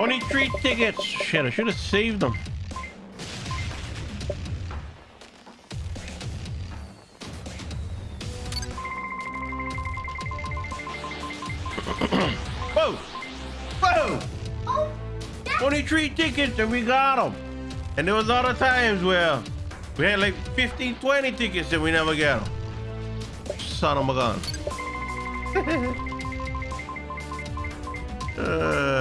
Only three tickets. Shit, I should have saved them. Whoa! Whoa! Oh, that, Only three tickets and we got them. And there was other times where we had like 15, 20 tickets and we never got them. Son of a gun. uh,